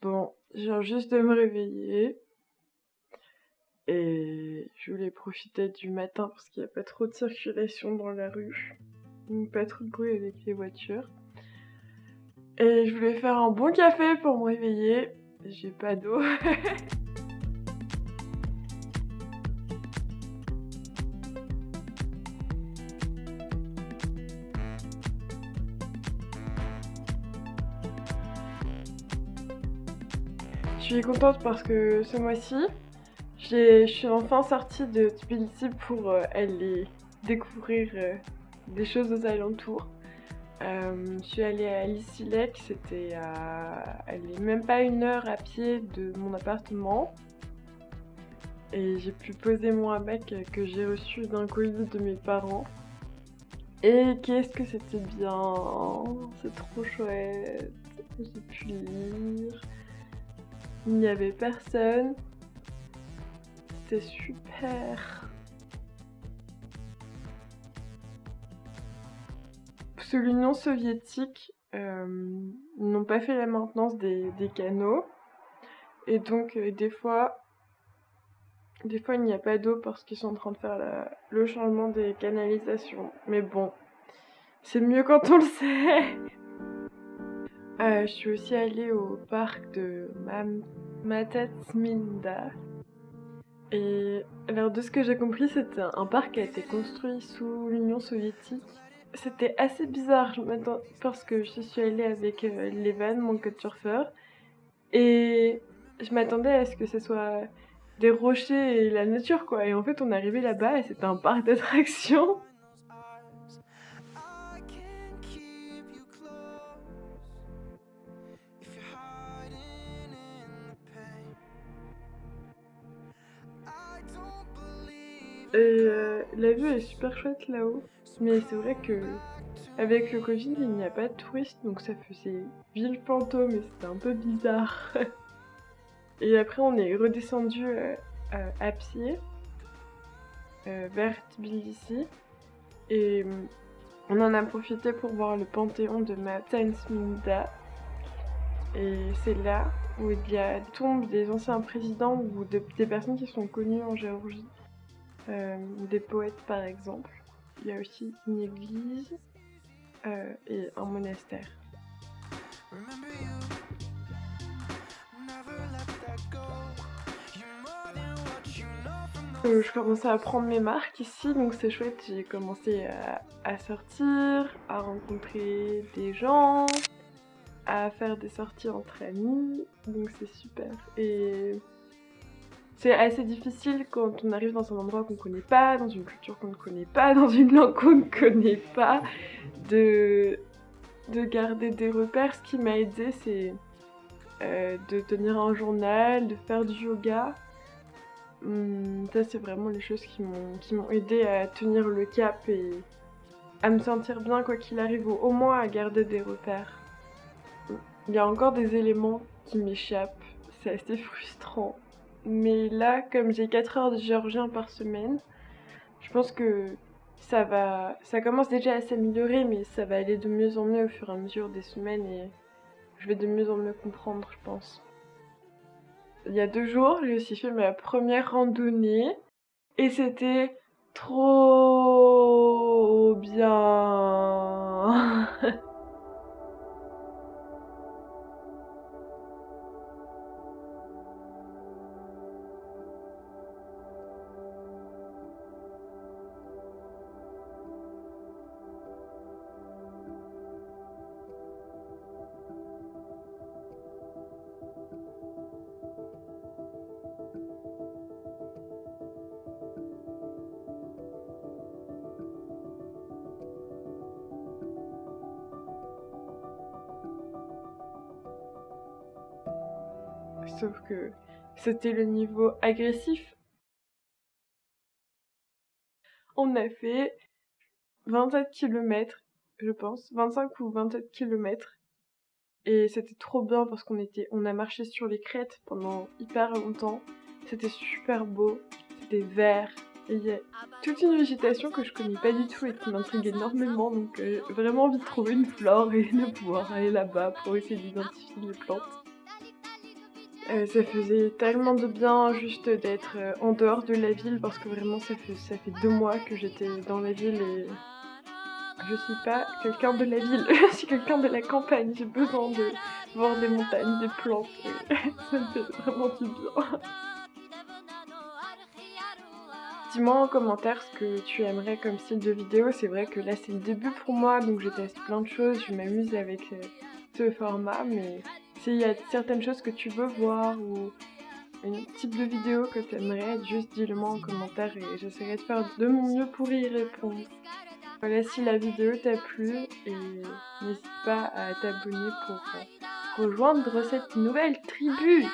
Bon, je viens juste de me réveiller. Et je voulais profiter du matin parce qu'il n'y a pas trop de circulation dans la rue. Pas trop de bruit avec les voitures. Et je voulais faire un bon café pour me réveiller. J'ai pas d'eau. suis contente parce que ce mois-ci, je suis enfin sortie de Tbilisi pour euh, aller découvrir euh, des choses aux alentours. Euh, je suis allée à Lissilek, c'était à même pas une heure à pied de mon appartement. Et j'ai pu poser mon hamac que j'ai reçu d'un colis de mes parents. Et qu'est-ce que c'était bien C'est trop chouette J'ai pu lire. Il n'y avait personne. C'était super. Que l'Union soviétique euh, n'ont pas fait la maintenance des, canaux. Et donc euh, des fois, des fois il n'y a pas d'eau parce qu'ils sont en train de faire le changement des canalisations. Mais bon, c'est mieux quand on le sait. Euh, je suis aussi allée au parc de Mam Matatsminda. Et alors de ce que j'ai compris, c'était un parc qui a été construit sous l'Union soviétique. C'était assez bizarre parce que je suis allée avec euh, Levan, mon couchsurfeur, et je m'attendais à ce que ce soit des rochers et la nature quoi. Et en fait, on est arrivé là-bas et c'était un parc d'attractions. Euh, la vue est super chouette là-haut. Mais c'est vrai que avec le Covid, il n'y a pas de touristes, donc ça faisait ville fantôme et c'était un peu bizarre. et après, on est redescendu euh, à pied euh, vers Tbilisi et on en a profité pour voir le panthéon de Matansminda. Et c'est là où il y a tombe des anciens présidents ou des personnes qui sont connues en Géorgie. Euh, des poètes par exemple. Il y a aussi une église euh, et un monastère. Euh, je commençais à prendre mes marques ici, donc c'est chouette. J'ai commencé à, à, sortir, à rencontrer des gens, à faire des sorties entre amis, donc c'est super. Et c'est assez difficile quand on arrive dans un endroit qu'on ne connaît pas, dans une culture qu'on ne connaît pas, dans une langue qu'on ne connaît pas, de, de garder des repères. Ce qui m'a aidé, c'est euh, de tenir un journal, de faire du yoga. Hum, ça, c'est vraiment les choses qui m'ont aidé à tenir le cap et à me sentir bien quoi qu'il arrive, ou au moins à garder des repères. Il y a encore des éléments qui m'échappent, c'est assez frustrant. Mais là, comme j'ai 4 heures de géorgien par semaine, je pense que ça va. Ça commence déjà à s'améliorer, mais ça va aller de mieux en mieux au fur et à mesure des semaines et je vais de mieux en mieux comprendre, je pense. Il y a deux jours, j'ai aussi fait ma première randonnée et c'était trop bien. sauf que c'était le niveau agressif. On a fait 27 km, je pense, 25 ou 27 km. Et c'était trop bien parce qu'on était, on a marché sur les crêtes pendant hyper longtemps. C'était super beau, c'était vert. Et il y a toute une végétation que je connais pas du tout et qui m'intrigue énormément. Donc euh, j'ai vraiment envie de trouver une flore et de pouvoir aller là-bas pour essayer d'identifier les plantes. Euh, ça faisait tellement de bien juste d'être euh, en dehors de la ville parce que vraiment ça fait, ça fait deux mois que j'étais dans la ville et je suis pas quelqu'un de la ville, je suis quelqu'un de la campagne. J'ai besoin de voir des montagnes, des plantes et ça me fait vraiment du bien. Dis-moi en commentaire ce que tu aimerais comme style de vidéo. C'est vrai que là c'est le début pour moi donc je teste plein de choses, je m'amuse avec euh, ce format mais s'il y a certaines choses que tu veux voir ou un type de vidéo que tu aimerais, juste dis-le moi en commentaire et j'essaierai de faire de mon mieux pour y répondre. Voilà si la vidéo t'a plu et n'hésite pas à t'abonner pour rejoindre cette nouvelle tribu.